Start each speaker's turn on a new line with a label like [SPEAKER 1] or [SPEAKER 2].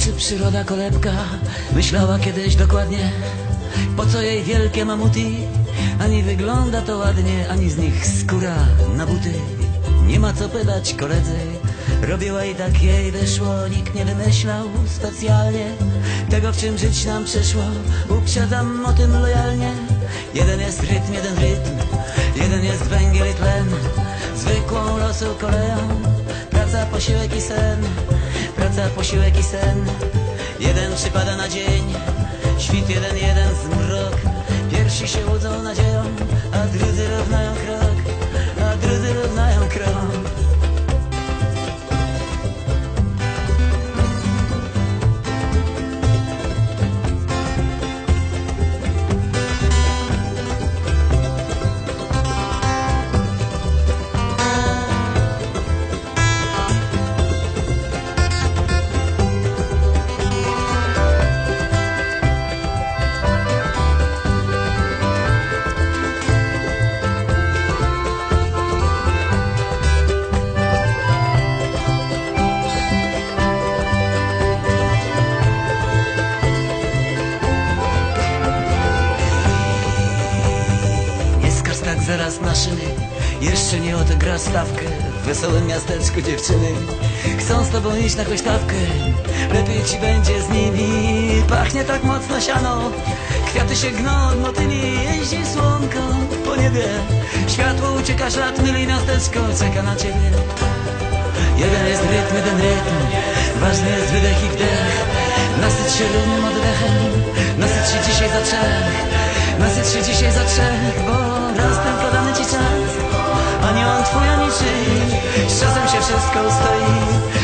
[SPEAKER 1] czy przyroda kolebka myślała kiedyś dokładnie, po co jej wielkie mamuty? Ani wygląda to ładnie, ani z nich skóra na buty. Nie ma co pytać koledzy, robiła i tak jej wyszło, nikt nie wymyślał specjalnie tego, w czym żyć nam przyszło. Uprzedzam o tym lojalnie. Jeden jest rytm, jeden rytm, jeden jest węgiel i tlen, zwykłą losu koleją. Praca, posiłek i sen, praca, posiłek i sen. Jeden przypada na dzień, świt jeden, jeden zmrok. Pierwsi się łudzą nadzieją, a drudzy równają krok, tak zaraz na szyny. Jeszcze nie odegra stawkę. W wesołym miasteczku dziewczyny. Chcą z tobą iść na kośtawkę Lepiej ci będzie z nimi. Pachnie tak mocno siano. Kwiaty się gną od motyli. Jeździ słonko po niebie. Światło ucieka szat Myli miasteczko czeka na ciebie. Jeden jest rytm, jeden rytm. Ważny jest wydech i wdech. Nasyć się równym oddechem. Nasyć się dzisiaj za trzech. Nasyć się dzisiaj za trzech Bo raz Ani on twój, ani czyj Z czasem się wszystko ustoi